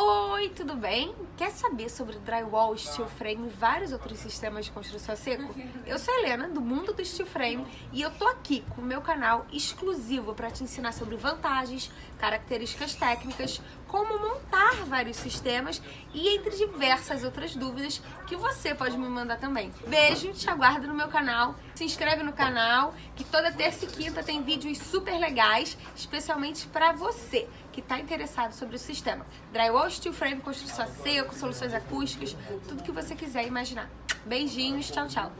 Oi, tudo bem? Quer saber sobre drywall, steel frame e vários outros sistemas de construção a seco? Eu sou Helena, do mundo do steel frame, e eu tô aqui com o meu canal exclusivo para te ensinar sobre vantagens, características técnicas, como montar vários sistemas e entre diversas outras dúvidas que você pode me mandar também. Beijo, te aguardo no meu canal, se inscreve no canal, que toda terça e quinta tem vídeos super legais, especialmente para você que está interessado sobre o sistema. Drywall, steel frame, construção a seco, soluções acústicas, tudo que você quiser imaginar. Beijinhos, tchau, tchau.